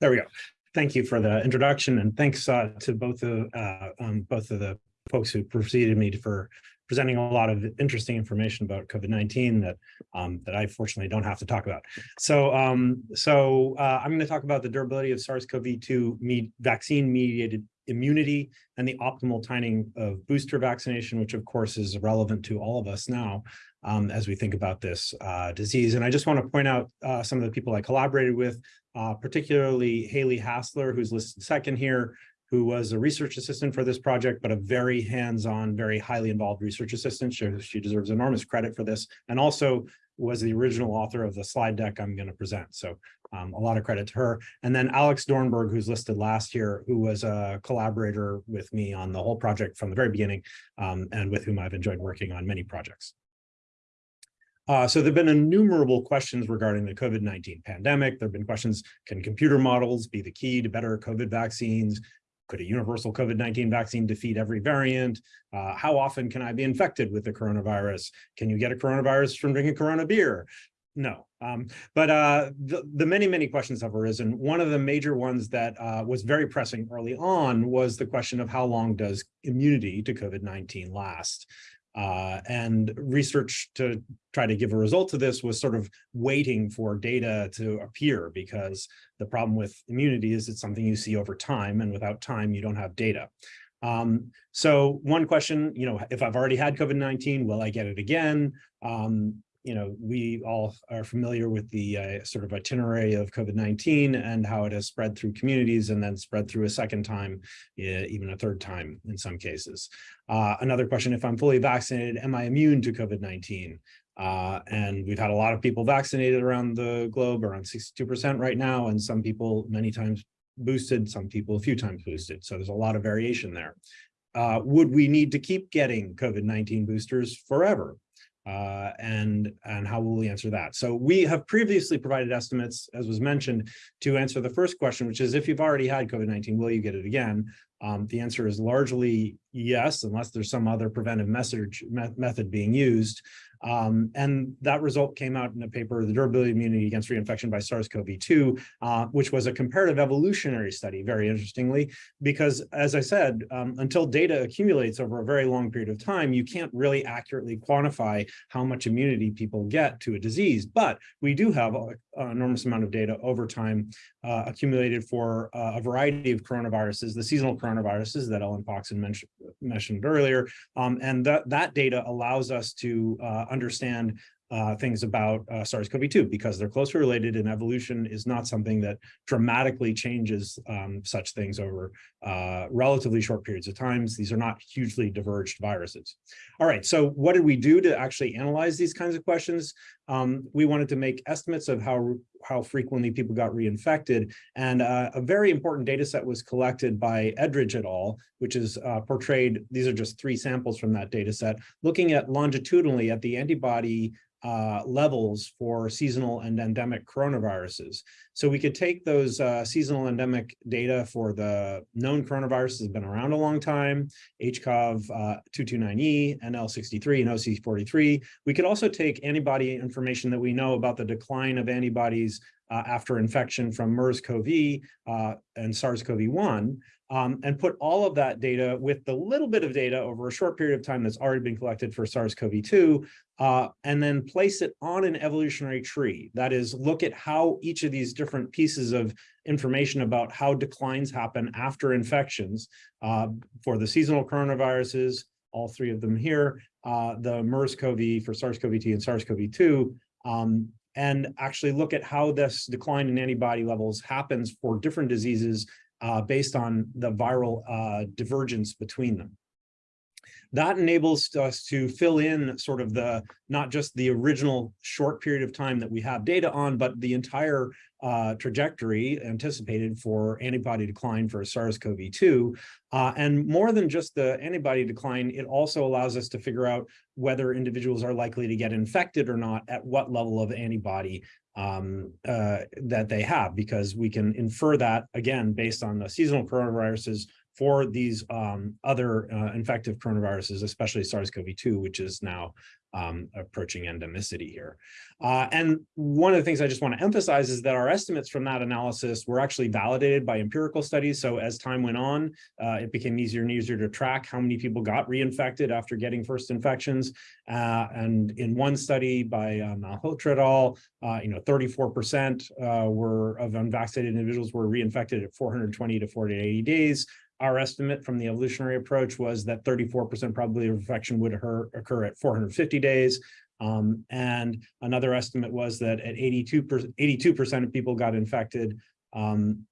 There we go. Thank you for the introduction and thanks uh, to both of, uh, um, both of the folks who preceded me for presenting a lot of interesting information about COVID-19 that um, that I fortunately don't have to talk about. So um, so uh, I'm going to talk about the durability of SARS-CoV-2 me vaccine mediated immunity and the optimal timing of booster vaccination, which of course is relevant to all of us now um, as we think about this uh, disease. And I just want to point out uh, some of the people I collaborated with, uh, particularly Hayley Hassler, who's listed second here, who was a research assistant for this project, but a very hands-on, very highly involved research assistant. She, she deserves enormous credit for this. And also was the original author of the slide deck I'm going to present. So um, a lot of credit to her. And then Alex Dornburg, who's listed last year, who was a collaborator with me on the whole project from the very beginning, um, and with whom I've enjoyed working on many projects. Uh, so there have been innumerable questions regarding the COVID-19 pandemic. There have been questions, can computer models be the key to better COVID vaccines? Could a universal COVID-19 vaccine defeat every variant? Uh, how often can I be infected with the coronavirus? Can you get a coronavirus from drinking Corona beer? No, um, but uh, the, the, many, many questions have arisen. One of the major ones that uh, was very pressing early on was the question of how long does immunity to COVID-19 last? Uh, and research to try to give a result to this was sort of waiting for data to appear because the problem with immunity is it's something you see over time and without time you don't have data. Um, so one question, you know, if I've already had COVID-19, will I get it again? Um, you know, we all are familiar with the uh, sort of itinerary of COVID-19 and how it has spread through communities and then spread through a second time, even a third time in some cases. Uh, another question, if I'm fully vaccinated, am I immune to COVID-19? Uh, and we've had a lot of people vaccinated around the globe, around 62% right now, and some people many times boosted, some people a few times boosted. So there's a lot of variation there. Uh, would we need to keep getting COVID-19 boosters forever? Uh, and, and how will we answer that? So we have previously provided estimates, as was mentioned, to answer the first question, which is if you've already had COVID-19, will you get it again? Um, the answer is largely yes, unless there's some other preventive message me method being used. Um, and that result came out in a paper, The Durability of Immunity Against Reinfection by SARS-CoV-2, uh, which was a comparative evolutionary study, very interestingly, because as I said, um, until data accumulates over a very long period of time, you can't really accurately quantify how much immunity people get to a disease. But we do have an enormous amount of data over time uh, accumulated for uh, a variety of coronaviruses, the seasonal coronaviruses that Ellen Poxon mentioned, mentioned earlier. Um, and that, that data allows us to uh, understand uh, things about uh, SARS-CoV-2 because they're closely related and evolution is not something that dramatically changes um, such things over uh, relatively short periods of times. These are not hugely diverged viruses. All right, so what did we do to actually analyze these kinds of questions? Um, we wanted to make estimates of how, how frequently people got reinfected. And uh, a very important data set was collected by Edridge et al., which is uh, portrayed, these are just three samples from that data set, looking at longitudinally at the antibody uh, levels for seasonal and endemic coronaviruses. So we could take those uh, seasonal endemic data for the known coronaviruses that have been around a long time, HCOV uh, 229E, NL63, and OC43. We could also take antibody that we know about the decline of antibodies uh, after infection from MERS-CoV uh, and SARS-CoV-1 um, and put all of that data with the little bit of data over a short period of time that's already been collected for SARS-CoV-2, uh, and then place it on an evolutionary tree. That is, look at how each of these different pieces of information about how declines happen after infections uh, for the seasonal coronaviruses, all three of them here, uh, the MERS-CoV for SARS-CoV-2 and SARS-CoV-2, um, and actually look at how this decline in antibody levels happens for different diseases uh, based on the viral uh, divergence between them. That enables us to fill in sort of the, not just the original short period of time that we have data on, but the entire uh, trajectory anticipated for antibody decline for SARS-CoV-2. Uh, and more than just the antibody decline, it also allows us to figure out whether individuals are likely to get infected or not at what level of antibody um, uh, that they have, because we can infer that, again, based on the seasonal coronaviruses for these um, other uh, infective coronaviruses, especially SARS-CoV-2, which is now um, approaching endemicity here. Uh, and one of the things I just want to emphasize is that our estimates from that analysis were actually validated by empirical studies. So as time went on, uh, it became easier and easier to track how many people got reinfected after getting first infections. Uh, and in one study by uh, Malhotra et al., uh, you know, 34% uh, were of unvaccinated individuals were reinfected at 420 to 480 days our estimate from the evolutionary approach was that 34% probability of infection would occur, occur at 450 days. Um, and another estimate was that at 82%, 82% of people got infected um,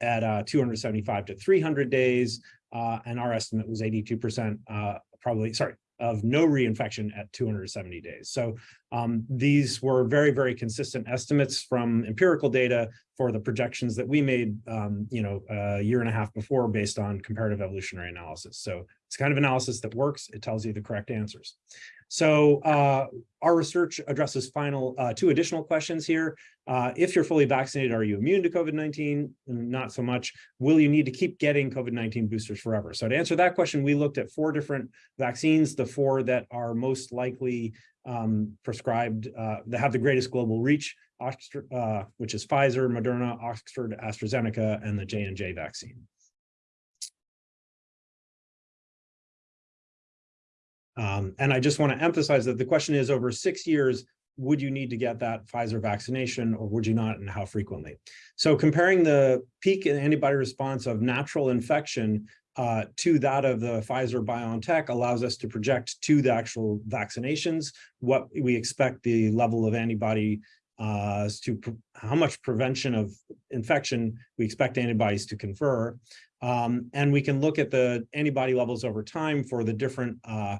at uh, 275 to 300 days. Uh, and our estimate was 82% uh, probably, sorry, of no reinfection at 270 days. So um, these were very, very consistent estimates from empirical data for the projections that we made, um, you know, a year and a half before based on comparative evolutionary analysis. So it's kind of analysis that works. It tells you the correct answers. So uh, our research addresses final uh, two additional questions here. Uh, if you're fully vaccinated, are you immune to COVID-19? Not so much. Will you need to keep getting COVID-19 boosters forever? So to answer that question, we looked at four different vaccines, the four that are most likely um, prescribed, uh, that have the greatest global reach, Oxford, uh, which is Pfizer, Moderna, Oxford, AstraZeneca, and the J&J vaccine. Um, and I just want to emphasize that the question is over six years, would you need to get that Pfizer vaccination or would you not and how frequently? So comparing the peak in antibody response of natural infection uh, to that of the Pfizer BioNTech allows us to project to the actual vaccinations what we expect the level of antibody uh, to how much prevention of infection we expect antibodies to confer. Um, and we can look at the antibody levels over time for the different uh,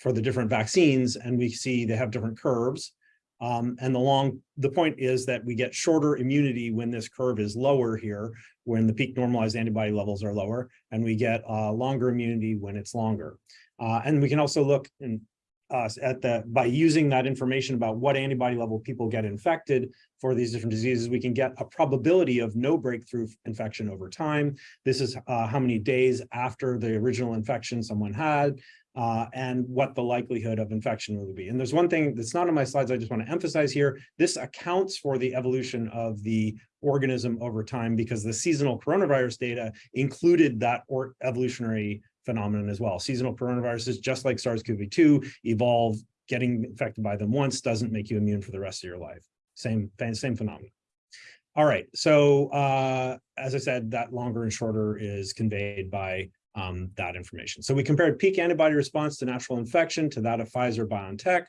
for the different vaccines, and we see they have different curves. Um, and the long, the point is that we get shorter immunity when this curve is lower here, when the peak normalized antibody levels are lower, and we get uh, longer immunity when it's longer. Uh, and we can also look in, uh, at the, by using that information about what antibody level people get infected for these different diseases, we can get a probability of no breakthrough infection over time. This is uh, how many days after the original infection someone had uh, and what the likelihood of infection would be. And there's one thing that's not on my slides I just want to emphasize here. This accounts for the evolution of the organism over time because the seasonal coronavirus data included that evolutionary phenomenon as well. Seasonal coronaviruses, just like SARS-CoV-2, evolve. Getting infected by them once doesn't make you immune for the rest of your life. Same, same phenomenon. All right, so uh, as I said, that longer and shorter is conveyed by um, that information. So we compared peak antibody response to natural infection to that of Pfizer BioNTech.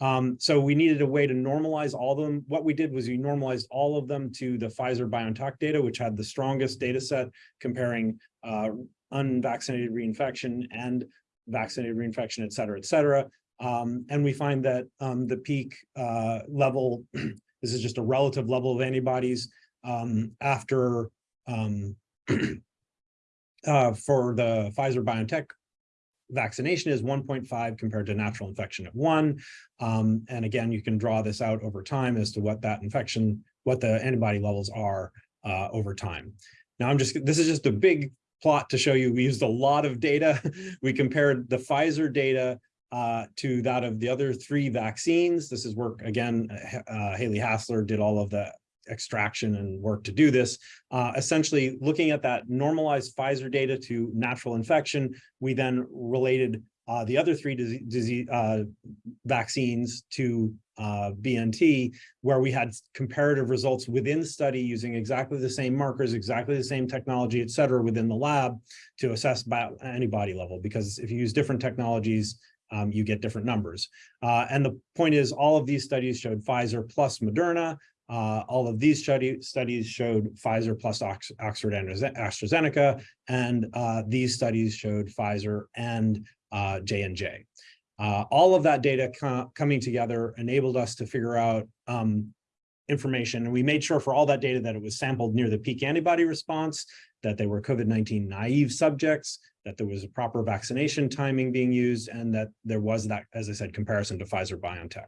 Um, so we needed a way to normalize all of them. What we did was we normalized all of them to the Pfizer BioNTech data, which had the strongest data set comparing uh, unvaccinated reinfection and vaccinated reinfection, et cetera, et cetera. Um, and we find that um, the peak uh, level, this is just a relative level of antibodies um, after um, uh, for the Pfizer BioNTech vaccination is 1.5 compared to natural infection at one. Um, and again, you can draw this out over time as to what that infection, what the antibody levels are uh, over time. Now I'm just, this is just a big plot to show you. We used a lot of data. we compared the Pfizer data uh, to that of the other three vaccines. This is work, again, uh, Hayley Hassler did all of the extraction and work to do this. Uh, essentially, looking at that normalized Pfizer data to natural infection, we then related uh, the other three disease, uh, vaccines to uh, BNT, where we had comparative results within study using exactly the same markers, exactly the same technology, et cetera, within the lab to assess antibody level. Because if you use different technologies, um, you get different numbers. Uh, and the point is all of these studies showed Pfizer plus Moderna, uh, all of these study, studies showed Pfizer plus Ox Oxford and AstraZeneca, and uh, these studies showed Pfizer and uh, J&J. Uh, all of that data co coming together enabled us to figure out um, information, and we made sure for all that data that it was sampled near the peak antibody response, that they were COVID-19 naive subjects, that there was a proper vaccination timing being used, and that there was that, as I said, comparison to Pfizer-BioNTech.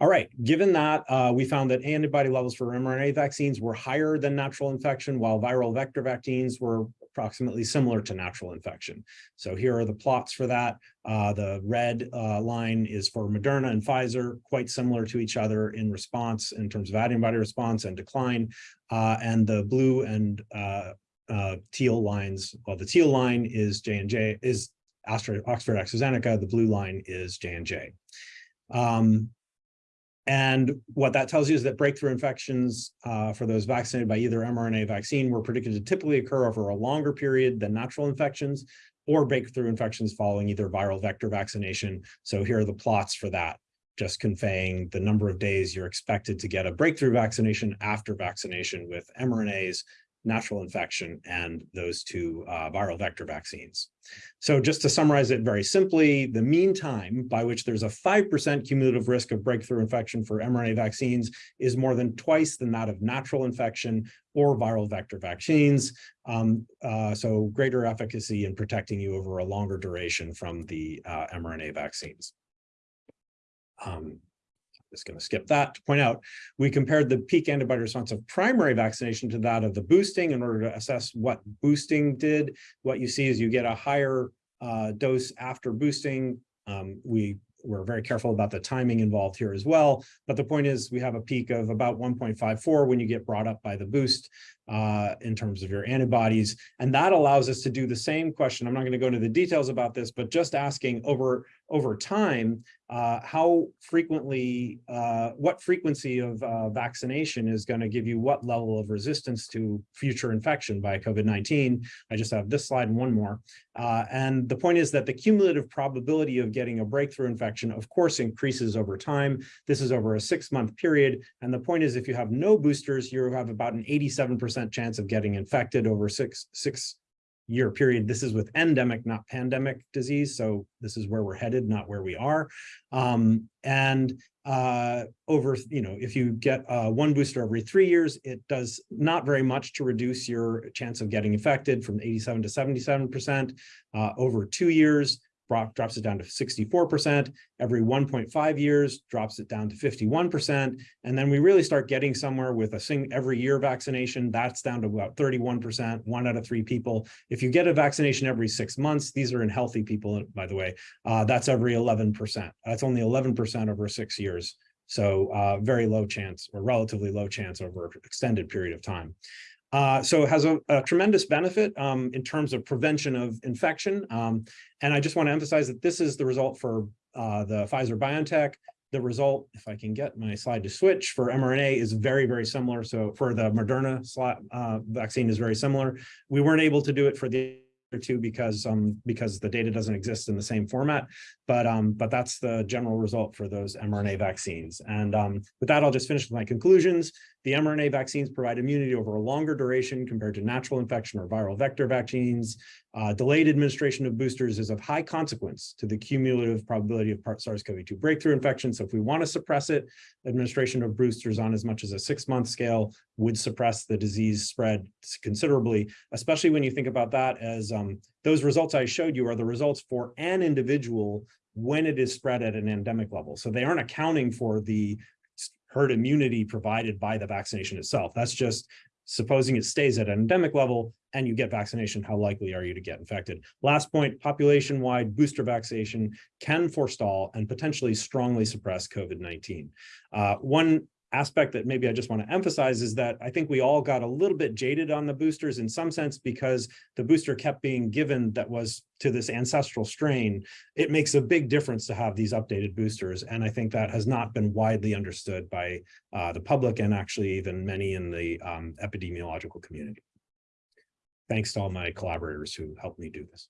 All right, given that, uh, we found that antibody levels for mRNA vaccines were higher than natural infection, while viral vector vaccines were approximately similar to natural infection. So here are the plots for that. Uh, the red uh, line is for Moderna and Pfizer, quite similar to each other in response in terms of antibody response and decline. Uh, and the blue and uh, uh, teal lines, well, the teal line is J&J, is Astra, Oxford AstraZeneca, the blue line is J&J. Um, and what that tells you is that breakthrough infections uh, for those vaccinated by either mRNA vaccine were predicted to typically occur over a longer period than natural infections or breakthrough infections following either viral vector vaccination. So here are the plots for that, just conveying the number of days you're expected to get a breakthrough vaccination after vaccination with mRNAs natural infection and those two uh, viral vector vaccines. So just to summarize it very simply, the mean time by which there's a 5% cumulative risk of breakthrough infection for mRNA vaccines is more than twice than that of natural infection or viral vector vaccines. Um, uh, so greater efficacy in protecting you over a longer duration from the uh, mRNA vaccines. Um, just going to skip that to point out, we compared the peak antibody response of primary vaccination to that of the boosting in order to assess what boosting did. What you see is you get a higher uh, dose after boosting. Um, we we're very careful about the timing involved here as well. But the point is we have a peak of about 1.54 when you get brought up by the boost uh, in terms of your antibodies. And that allows us to do the same question. I'm not going to go into the details about this, but just asking over, over time, uh, how frequently, uh, what frequency of uh, vaccination is going to give you what level of resistance to future infection by COVID-19. I just have this slide and one more. Uh, and the point is that the cumulative probability of getting a breakthrough infection, of course, increases over time. This is over a six month period. And the point is, if you have no boosters, you have about an 87% chance of getting infected over six, six year period. This is with endemic, not pandemic disease. So this is where we're headed, not where we are. Um, and uh, over, you know, if you get uh, one booster every three years, it does not very much to reduce your chance of getting infected from 87 to 77%. Uh, over two years, drops it down to 64%. Every 1.5 years, drops it down to 51%. And then we really start getting somewhere with a sing every year vaccination, that's down to about 31%, one out of three people. If you get a vaccination every six months, these are in healthy people, by the way, uh, that's every 11%. That's only 11% over six years. So uh, very low chance or relatively low chance over extended period of time. Uh, so it has a, a tremendous benefit um, in terms of prevention of infection. Um, and I just want to emphasize that this is the result for uh, the Pfizer BioNTech. The result, if I can get my slide to switch, for mRNA is very, very similar. So for the Moderna slot, uh, vaccine is very similar. We weren't able to do it for the other two because um because the data doesn't exist in the same format but um but that's the general result for those mRNA vaccines and um with that I'll just finish with my conclusions the mRNA vaccines provide immunity over a longer duration compared to natural infection or viral vector vaccines. Uh, delayed administration of boosters is of high consequence to the cumulative probability of SARS-CoV-2 breakthrough infection. So if we want to suppress it, administration of boosters on as much as a six-month scale would suppress the disease spread considerably, especially when you think about that as um, those results I showed you are the results for an individual when it is spread at an endemic level. So they aren't accounting for the herd immunity provided by the vaccination itself. That's just supposing it stays at an endemic level and you get vaccination, how likely are you to get infected? Last point, population-wide booster vaccination can forestall and potentially strongly suppress COVID-19. Uh, one aspect that maybe I just want to emphasize is that I think we all got a little bit jaded on the boosters in some sense because the booster kept being given that was to this ancestral strain. It makes a big difference to have these updated boosters. And I think that has not been widely understood by uh, the public and actually even many in the um, epidemiological community. Thanks to all my collaborators who helped me do this.